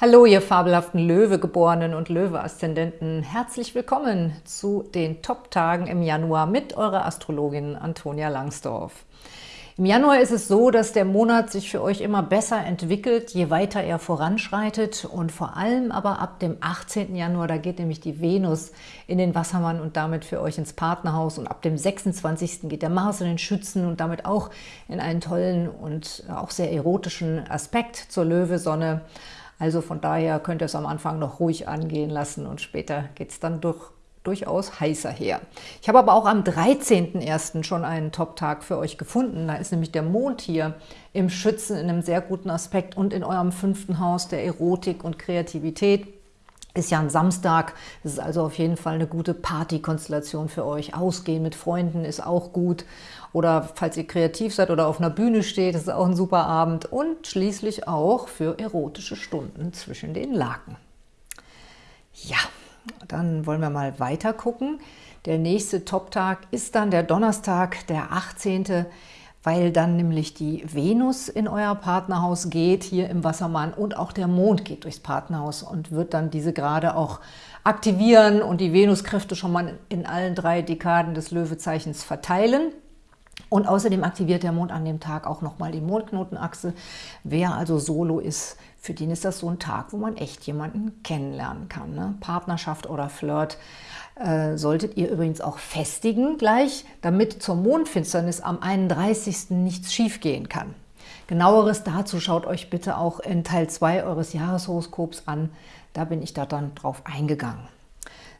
Hallo, ihr fabelhaften Löwegeborenen und Löwe-Aszendenten. Herzlich willkommen zu den Top-Tagen im Januar mit eurer Astrologin Antonia Langsdorf. Im Januar ist es so, dass der Monat sich für euch immer besser entwickelt, je weiter er voranschreitet und vor allem aber ab dem 18. Januar, da geht nämlich die Venus in den Wassermann und damit für euch ins Partnerhaus und ab dem 26. geht der Mars in den Schützen und damit auch in einen tollen und auch sehr erotischen Aspekt zur Löwesonne. Also von daher könnt ihr es am Anfang noch ruhig angehen lassen und später geht es dann durch, durchaus heißer her. Ich habe aber auch am 13.01. schon einen Top-Tag für euch gefunden. Da ist nämlich der Mond hier im Schützen in einem sehr guten Aspekt und in eurem fünften Haus der Erotik und Kreativität. Ist ja ein Samstag, das ist also auf jeden Fall eine gute Partykonstellation für euch. Ausgehen mit Freunden ist auch gut. Oder falls ihr kreativ seid oder auf einer Bühne steht, ist auch ein super Abend. Und schließlich auch für erotische Stunden zwischen den Laken. Ja, dann wollen wir mal weiter gucken. Der nächste Top-Tag ist dann der Donnerstag, der 18., weil dann nämlich die Venus in euer Partnerhaus geht, hier im Wassermann, und auch der Mond geht durchs Partnerhaus und wird dann diese gerade auch aktivieren und die Venuskräfte schon mal in allen drei Dekaden des Löwezeichens verteilen. Und außerdem aktiviert der Mond an dem Tag auch nochmal die Mondknotenachse. Wer also solo ist, für den ist das so ein Tag, wo man echt jemanden kennenlernen kann. Ne? Partnerschaft oder Flirt äh, solltet ihr übrigens auch festigen gleich, damit zur Mondfinsternis am 31. nichts schiefgehen kann. Genaueres dazu schaut euch bitte auch in Teil 2 eures Jahreshoroskops an. Da bin ich da dann drauf eingegangen.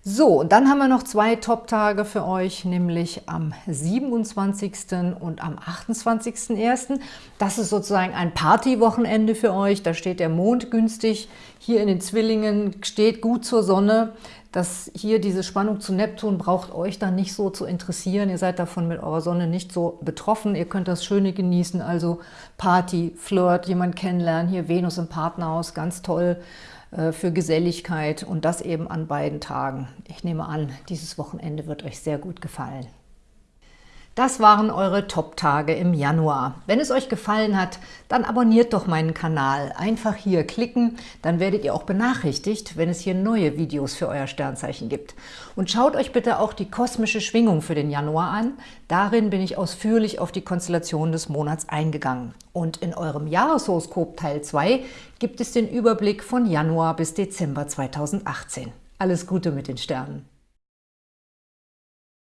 So, und dann haben wir noch zwei Top-Tage für euch, nämlich am 27. und am 28.01. Das ist sozusagen ein Partywochenende für euch. Da steht der Mond günstig. Hier in den Zwillingen steht gut zur Sonne. Das hier diese Spannung zu Neptun braucht euch dann nicht so zu interessieren. Ihr seid davon mit eurer Sonne nicht so betroffen. Ihr könnt das Schöne genießen, also Party, Flirt, jemand kennenlernen. Hier Venus im Partnerhaus, ganz toll äh, für Geselligkeit und das eben an beiden Tagen. Ich nehme an, dieses Wochenende wird euch sehr gut gefallen. Das waren eure Top-Tage im Januar. Wenn es euch gefallen hat, dann abonniert doch meinen Kanal. Einfach hier klicken, dann werdet ihr auch benachrichtigt, wenn es hier neue Videos für euer Sternzeichen gibt. Und schaut euch bitte auch die kosmische Schwingung für den Januar an. Darin bin ich ausführlich auf die Konstellation des Monats eingegangen. Und in eurem Jahreshoroskop Teil 2 gibt es den Überblick von Januar bis Dezember 2018. Alles Gute mit den Sternen!